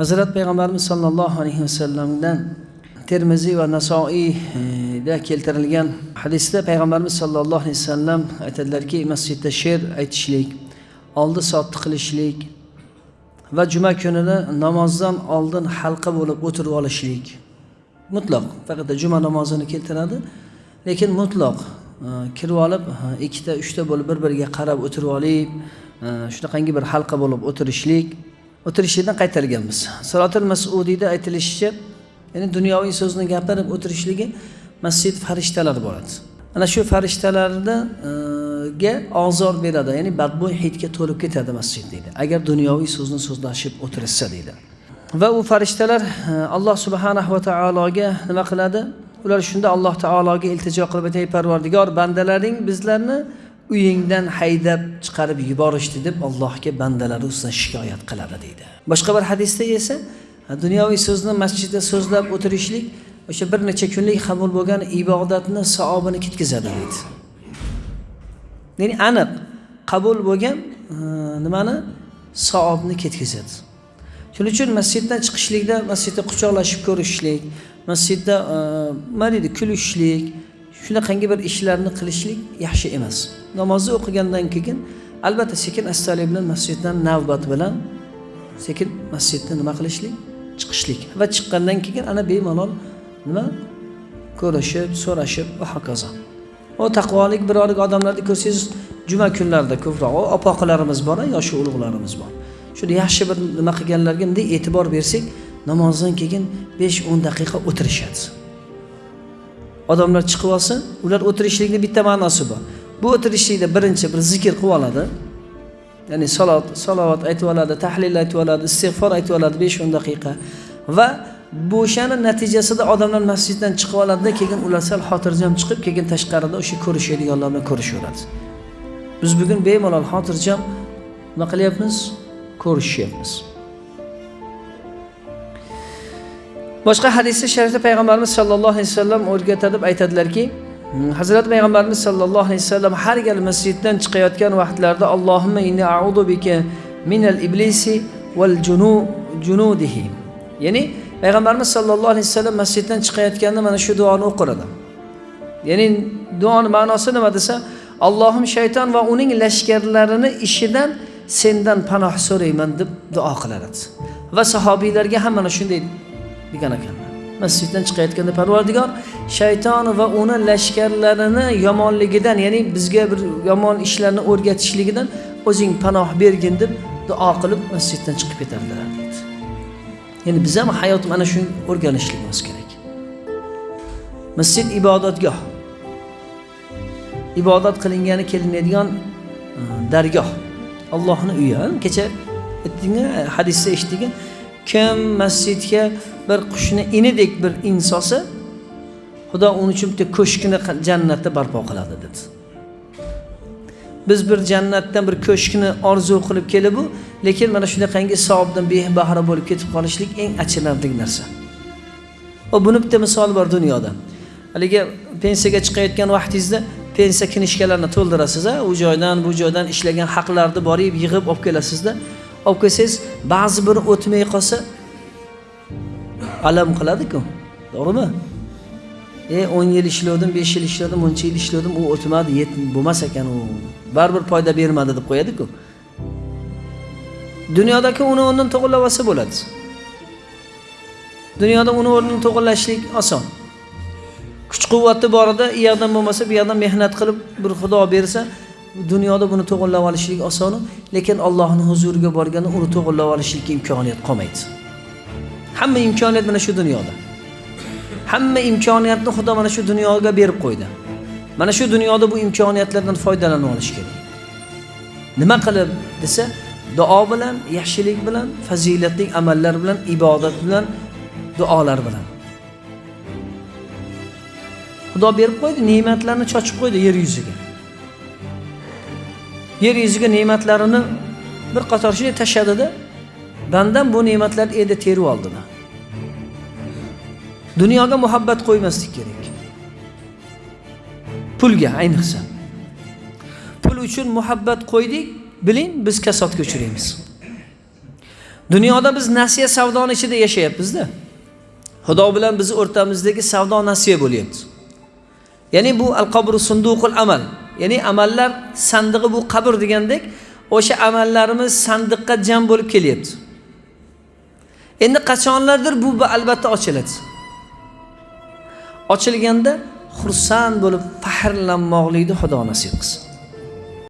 hazrat payg'ambarimiz sollallohu alayhi vasallamdan termiziy va nasoiyda keltirilgan hadisda payg'ambarimiz sollallohu alayhi vasallam aytadilarki masjidda she'r aytishlik oldi sotdi qilishlik va juma kunini namozdan oldin halqa bo'lib o'tirib olishlik mutloq faqat juma namozini keltiradi lekin mutloq e, kirib olib e, ikkita uchta bo'lib bir biriga qarab o'tirib olib e, shunaqangi bir halqa bo'lib o'tirishlik o'tirishlikdan qaytarganmiz salotil masudiyda aytilishicha ya'ni dunyoviy so'zni gapirib o'tirishligi masjid farishtalar bo'ladi ana shu farishtalarga e, ozor beradi ya'ni badbo'y hidga to'lib ketadi masjid deydi. Agar dunyoviy so'zni so'zlashib o'tirishsa deydi. Va u farishtalar e, alloh subhanahu va taologa nima qiladi? Ular shunda alloh taologa iltijo qilib aytadi parvardigor bandalaring bizlarni uyingdan haydab chiqarib yuborishdi deb allohga bandalari ustidan shikoyat qiladi deydi. Boshqa bir hadisda esa dunyoviy so'zni masjidda so'zlab o'tirishlik o'sha bir necha kunlik qabul bo'lgan ibodatni savobini ketkazadi deydi. Ya'ni aniq qabul bo'lgan e, nimani? Savobni ketkazadi. Shuning uchun masjiddan chiqishlikda masjidda quchoqlashib ko'rishlik masjidda e, nima deydi kulishlik shunaqangi bir ishlarni qilishlik yaxshi emas. Namozni o'qigandan keyin albatta sekin astalik bilan masjiddan navbat bilan sekin masjiddan nima qilishlik? Chiqishlik. Va chiqqandan keyin ana bemalol nima? Ko'rishib so'rashib va hokazo. U taqvolik birolik odamlarni ko'rsangiz juma kunlarida ko'proq opoqilarimiz bor yoshi ulug'larimiz bor. Shuni yaxshi bir nima qilganlarga bunday e'tibor bersak namozdan keyin besh o'n daqiqa o'tirishadi. Odamlar chiqib olsin ular o'tirishlikni bitta ma'nosi bor. Bu o'tirishlikda birinchi bir zikr qilib oladi. Ya'ni salot salovat aytib oladi tahlil aytib oladi istig'for aytib oladi besh o'n daqiqa. Va bu o'shani natijasida odamlar masjiddan chiqib oladida keyin ular sal xotirjam chiqib keyin tashqarida o'sha ko'rishadiganlar bilan ko'rishaveradi. Biz bugun bemalol xotirjam nima qilyapmiz? Ko'rishyapmiz. Boshqa hadisda sharifda payg'ambarimiz sollallohu alayhi vasallam o'rgatadi deb aytadilarki hmm, hazrat payg'ambarimiz sollallohu alayhi vasallam har gal masjiddan chiqayotgan vaqtlarida allohimma inni a'udu bika minal iblisi val junu junudihi. Ya'ni payg'ambarimiz sollallohu alayhi vasallam masjiddan chiqayotganda mana shu duoni o'qiradi ya'ni duoni ma'nosi nima desa allohim shayton va uning lashkarlarini ishidan sendan panoh so'rayman deb duo qilar edi va sahobiylarga ham mana shunday degan ekanlar masjiddan chiqayotganda parvardigor shayton va uni lashkarlarini yomonligidan ya'ni bizga bir yomon ishlarni o'rgatishligidan o'zing panoh bergin deb duo qilib masjiddan chiqib ketardilar deydi ya'ni biz ham hayot mana shuni o'rganishligimiz kerak. Masjid ibodatgoh. Ibodat qilingani kelinadigan e, dargoh. Allohni uyi kecha aytdinga hadisda eshitdik kim masjidga bir qushni inidek bir insosa xudo uni uchun bitta ko'shkni jannatda barpo qiladi dedi. Biz bir jannatdan bir ko'shkni orzu qilib kelib u lekin mana shunaqangi savobdan bebahra bo'lib ketib qolishlik eng achinarli narsa. Va buni bitta misoli bor dunyoda. Haligi pensiyaga chiqayotgan vaqtingizda pensiya knishkalarni to'ldirasiz a u joydan bu joydan ishlagan haqlarni borib yig'ib olib kelasizda olib kelsangiz ba'zi biri o'tmay qolsa alam qiladiku to'g'rimi? E o'n yil ishlavdim besh yil ishladim buncha yil ishladim u o'tmadi bo'lmas ekan u. Baribir foyda bermadi deb qo'yadiku. Dunyodagi uni o'rnini to'g'irlab olsa bo'ladi. Dunyoda uni o'rnini to'g'irlashlik oson. Kuch quvvati borida u yoqdan bo'lmasa bu yoqdan mehnat qilib bir xudo bersa dunyoda buni to'g'irlab olishlik oson lekin allohni huzuriga borganda uni to'g'irlab olishlikka imkoniyat qolmaydi. Hamma imkoniyat mana shu dunyoda. Hamma imkoniyatni xudo mana shu dunyoga berib qo'ydi. Mana shu dunyoda bu imkoniyatlardan foydalanib olish kerak. Nima qilib desa duo bilan yaxshilik bilan fazilatli amallar bilan ibodat bilan duolar bilan. Xudo berib qo'ydi ne'matlarni chochib qo'ydi yer yuziga. Yer yuziga ne'matlarini bir qator shunday tashladida bandam bu ne'matlarni endi terib oldida dunyoga muhabbat qo'ymaslik kerak. Pulga ayniqsa. Pul uchun muhabbat qo'ydik biling biz kasodga uchraymiz. Dunyoda biz nasiya savdoni ichida yashayapmizda. Xudo bilan bizni o'rtamizdagi savdo nasiya bo'lyapti ya'ni bu al qabru sunduqul amal. Ya'ni amallar sandig'i bu qabr degandek o'sha amallarimiz sandiqqa jam bo'lib kelyapti. Endi qachonlardir bu albatta ochiladi. Ochilganda xursand bo'lib faxrlanmoqlikni xudo nasib qilsin.